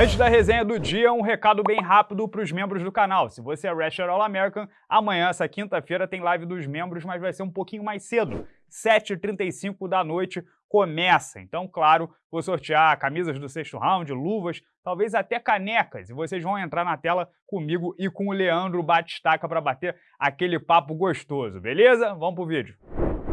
Antes da resenha do dia, um recado bem rápido para os membros do canal. Se você é Wrestler All American, amanhã, essa quinta-feira, tem live dos membros, mas vai ser um pouquinho mais cedo. 7h35 da noite começa. Então, claro, vou sortear camisas do sexto round, luvas, talvez até canecas. E vocês vão entrar na tela comigo e com o Leandro Batistaca para bater aquele papo gostoso, beleza? Vamos pro vídeo.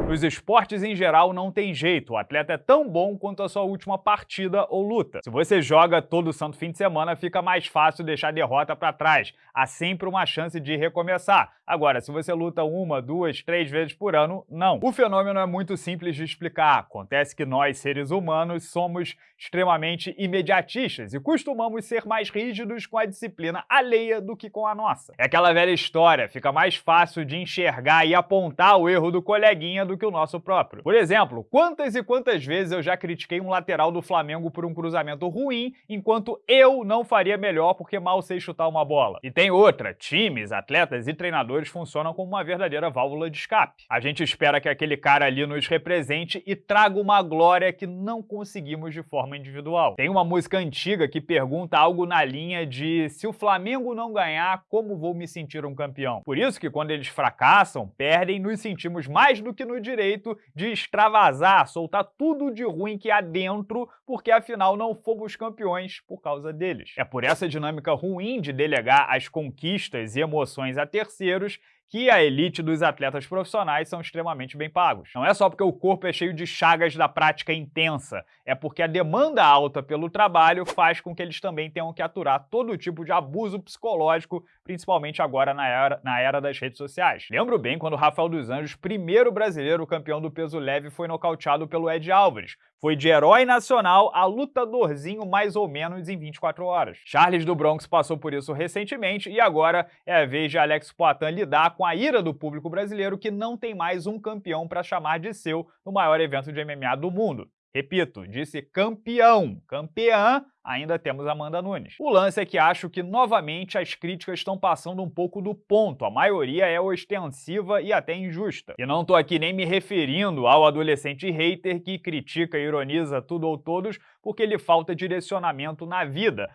Nos esportes em geral não tem jeito, o atleta é tão bom quanto a sua última partida ou luta. Se você joga todo santo fim de semana, fica mais fácil deixar a derrota para trás. Há sempre uma chance de recomeçar. Agora, se você luta uma, duas, três vezes por ano, não. O fenômeno é muito simples de explicar. Acontece que nós, seres humanos, somos extremamente imediatistas e costumamos ser mais rígidos com a disciplina alheia do que com a nossa. É aquela velha história, fica mais fácil de enxergar e apontar o erro do coleguinha do que o nosso próprio. Por exemplo, quantas e quantas vezes eu já critiquei um lateral do Flamengo por um cruzamento ruim, enquanto eu não faria melhor porque mal sei chutar uma bola. E tem outra, times, atletas e treinadores funcionam como uma verdadeira válvula de escape. A gente espera que aquele cara ali nos represente e traga uma glória que não conseguimos de forma individual. Tem uma música antiga que pergunta algo na linha de se o Flamengo não ganhar, como vou me sentir um campeão? Por isso que quando eles fracassam, perdem, nos sentimos mais do que no direito de extravasar, soltar tudo de ruim que há dentro, porque afinal não fomos campeões por causa deles. É por essa dinâmica ruim de delegar as conquistas e emoções a terceiros que a elite dos atletas profissionais são extremamente bem pagos. Não é só porque o corpo é cheio de chagas da prática intensa, é porque a demanda alta pelo trabalho faz com que eles também tenham que aturar todo tipo de abuso psicológico, principalmente agora na era, na era das redes sociais. Lembro bem quando Rafael dos Anjos, primeiro brasileiro campeão do peso leve, foi nocauteado pelo Ed Álvares, foi de herói nacional a lutadorzinho mais ou menos em 24 horas. Charles do Bronx passou por isso recentemente e agora é a vez de Alex Poitin lidar com a ira do público brasileiro que não tem mais um campeão para chamar de seu no maior evento de MMA do mundo. Repito, disse campeão. Campeã ainda temos Amanda Nunes. O lance é que acho que, novamente, as críticas estão passando um pouco do ponto. A maioria é ostensiva e até injusta. E não tô aqui nem me referindo ao adolescente hater que critica e ironiza tudo ou todos porque lhe falta direcionamento na vida.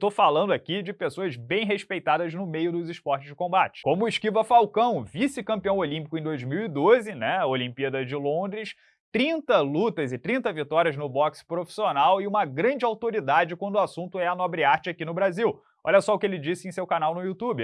Tô falando aqui de pessoas bem respeitadas no meio dos esportes de combate. Como o Esquiva Falcão, vice-campeão olímpico em 2012, né, Olimpíada de Londres, 30 lutas e 30 vitórias no boxe profissional e uma grande autoridade quando o assunto é a nobre arte aqui no Brasil. Olha só o que ele disse em seu canal no YouTube.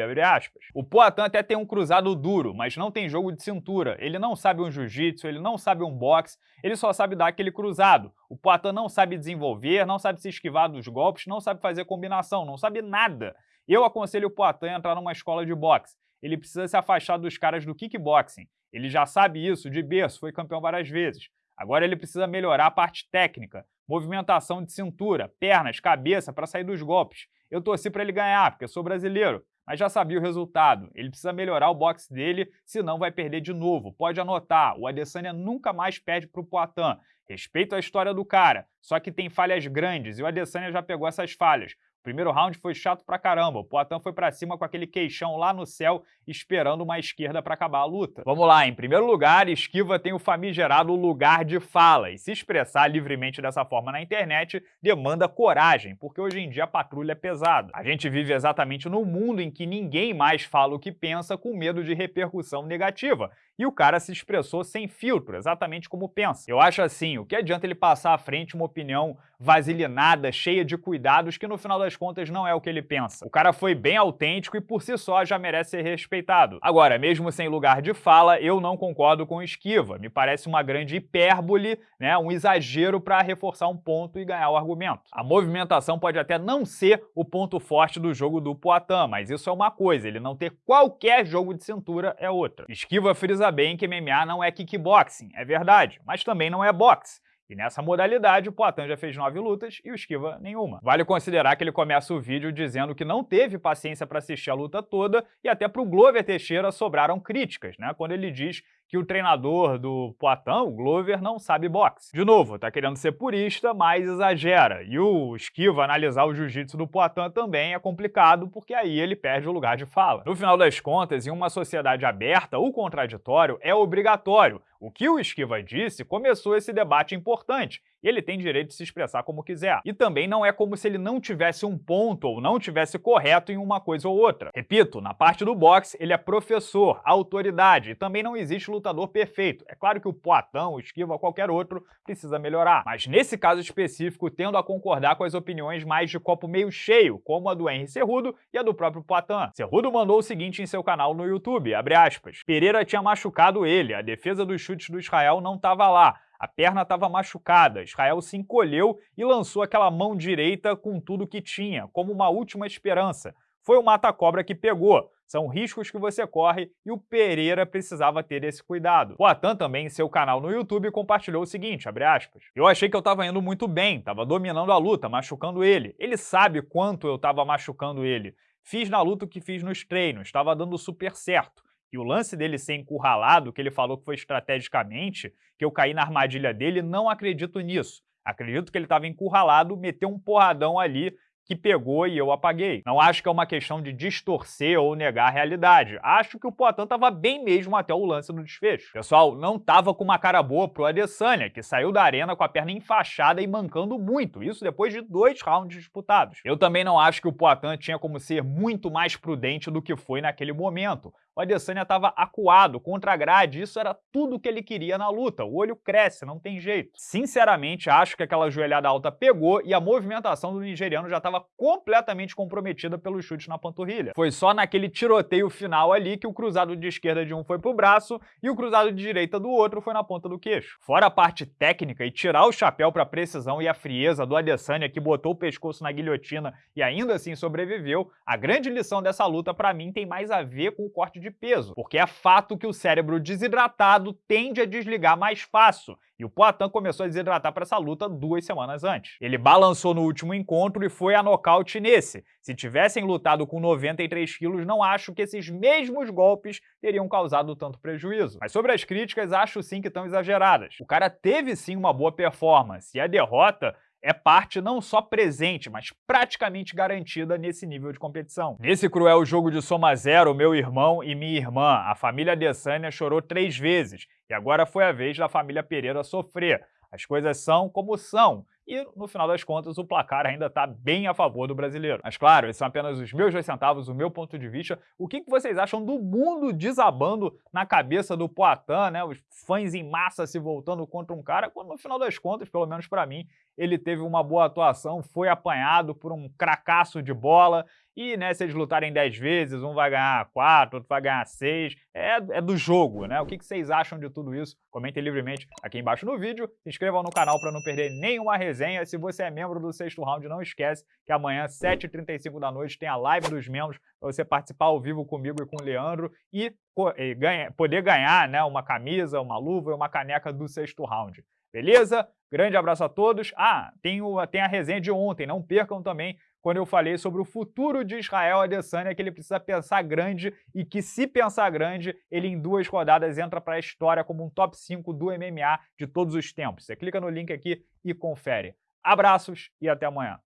O Poatan até tem um cruzado duro, mas não tem jogo de cintura. Ele não sabe um jiu-jitsu, ele não sabe um boxe, ele só sabe dar aquele cruzado. O Poatan não sabe desenvolver, não sabe se esquivar dos golpes, não sabe fazer combinação, não sabe nada. Eu aconselho o Poatan a entrar numa escola de boxe. Ele precisa se afastar dos caras do kickboxing. Ele já sabe isso de berço, foi campeão várias vezes. Agora ele precisa melhorar a parte técnica, movimentação de cintura, pernas, cabeça para sair dos golpes. Eu torci para ele ganhar, porque sou brasileiro, mas já sabia o resultado. Ele precisa melhorar o boxe dele, senão vai perder de novo. Pode anotar, o Adesanya nunca mais perde para o Poitin. Respeito a história do cara, só que tem falhas grandes e o Adesanya já pegou essas falhas. Primeiro round foi chato pra caramba. O Poitin foi pra cima com aquele queixão lá no céu, esperando uma esquerda para acabar a luta. Vamos lá, em primeiro lugar, Esquiva tem o famigerado lugar de fala, e se expressar livremente dessa forma na internet demanda coragem, porque hoje em dia a patrulha é pesada. A gente vive exatamente no mundo em que ninguém mais fala o que pensa com medo de repercussão negativa, e o cara se expressou sem filtro, exatamente como pensa. Eu acho assim, o que adianta ele passar à frente uma opinião vasilinada, cheia de cuidados, que no final das contas não é o que ele pensa. O cara foi bem autêntico e por si só já merece ser respeitado. Agora, mesmo sem lugar de fala, eu não concordo com Esquiva. Me parece uma grande hipérbole, né, um exagero para reforçar um ponto e ganhar o argumento. A movimentação pode até não ser o ponto forte do jogo do Poitin, mas isso é uma coisa, ele não ter qualquer jogo de cintura é outra. Esquiva frisa bem que MMA não é kickboxing, é verdade, mas também não é boxe. E nessa modalidade, o Poitin já fez nove lutas e o Esquiva nenhuma. Vale considerar que ele começa o vídeo dizendo que não teve paciência para assistir a luta toda e até para o Glover Teixeira sobraram críticas, né? Quando ele diz que o treinador do Poitin, o Glover, não sabe boxe. De novo, tá querendo ser purista, mas exagera. E o Esquiva analisar o jiu-jitsu do Poitin também é complicado, porque aí ele perde o lugar de fala. No final das contas, em uma sociedade aberta, o contraditório é obrigatório. O que o Esquiva disse começou esse debate importante, e ele tem direito de se expressar como quiser. E também não é como se ele não tivesse um ponto ou não tivesse correto em uma coisa ou outra. Repito, na parte do boxe, ele é professor, autoridade, e também não existe lutador perfeito. É claro que o Poitin, o Esquiva, qualquer outro, precisa melhorar. Mas nesse caso específico, tendo a concordar com as opiniões mais de copo meio cheio, como a do Henry Cerrudo e a do próprio Poitin. Cerrudo mandou o seguinte em seu canal no YouTube, aspas, Pereira tinha machucado ele, a defesa dos chutes do Israel não estava lá, a perna estava machucada, Israel se encolheu e lançou aquela mão direita com tudo que tinha, como uma última esperança. Foi o mata-cobra que pegou. São riscos que você corre e o Pereira precisava ter esse cuidado. O Atan também, em seu canal no YouTube, compartilhou o seguinte, aspas, Eu achei que eu estava indo muito bem, estava dominando a luta, machucando ele. Ele sabe quanto eu estava machucando ele. Fiz na luta o que fiz nos treinos, estava dando super certo. E o lance dele ser encurralado, que ele falou que foi estrategicamente, que eu caí na armadilha dele, não acredito nisso. Acredito que ele estava encurralado, meteu um porradão ali que pegou e eu apaguei. Não acho que é uma questão de distorcer ou negar a realidade. Acho que o Poitin estava bem mesmo até o lance do desfecho. Pessoal, não estava com uma cara boa pro Adesanya, que saiu da arena com a perna enfaixada e mancando muito, isso depois de dois rounds disputados. Eu também não acho que o Poitin tinha como ser muito mais prudente do que foi naquele momento o Adesanya estava acuado contra a grade, isso era tudo que ele queria na luta. O olho cresce, não tem jeito. Sinceramente, acho que aquela joelhada alta pegou e a movimentação do nigeriano já estava completamente comprometida pelo chute na panturrilha. Foi só naquele tiroteio final ali que o cruzado de esquerda de um foi pro braço e o cruzado de direita do outro foi na ponta do queixo. Fora a parte técnica e tirar o chapéu para a precisão e a frieza do Adesanya que botou o pescoço na guilhotina e ainda assim sobreviveu, a grande lição dessa luta para mim tem mais a ver com o corte de peso, porque é fato que o cérebro desidratado tende a desligar mais fácil, e o Poitin começou a desidratar para essa luta duas semanas antes. Ele balançou no último encontro e foi a nocaute nesse. Se tivessem lutado com 93 quilos, não acho que esses mesmos golpes teriam causado tanto prejuízo. Mas sobre as críticas, acho sim que estão exageradas. O cara teve sim uma boa performance, e a derrota é parte não só presente, mas praticamente garantida nesse nível de competição. Nesse cruel jogo de soma zero, meu irmão e minha irmã, a família Adesanya chorou três vezes, e agora foi a vez da família Pereira sofrer. As coisas são como são, e, no final das contas, o placar ainda está bem a favor do brasileiro. Mas, claro, esses são apenas os meus dois centavos, o meu ponto de vista. O que, que vocês acham do mundo desabando na cabeça do Poitin, né? Os fãs em massa se voltando contra um cara, quando, no final das contas, pelo menos para mim, ele teve uma boa atuação, foi apanhado por um cracaço de bola e, né, se eles lutarem 10 vezes, um vai ganhar 4, outro vai ganhar 6, é, é do jogo, né? O que, que vocês acham de tudo isso? Comentem livremente aqui embaixo no vídeo, se inscrevam no canal para não perder nenhuma resenha. Se você é membro do Sexto Round, não esquece que amanhã, 7h35 da noite, tem a live dos membros para você participar ao vivo comigo e com o Leandro e, e ganha, poder ganhar né, uma camisa, uma luva e uma caneca do Sexto Round. Beleza? Grande abraço a todos. Ah, tem, o, tem a resenha de ontem, não percam também quando eu falei sobre o futuro de Israel Adesanya, que ele precisa pensar grande e que se pensar grande, ele em duas rodadas entra para a história como um top 5 do MMA de todos os tempos. Você clica no link aqui e confere. Abraços e até amanhã.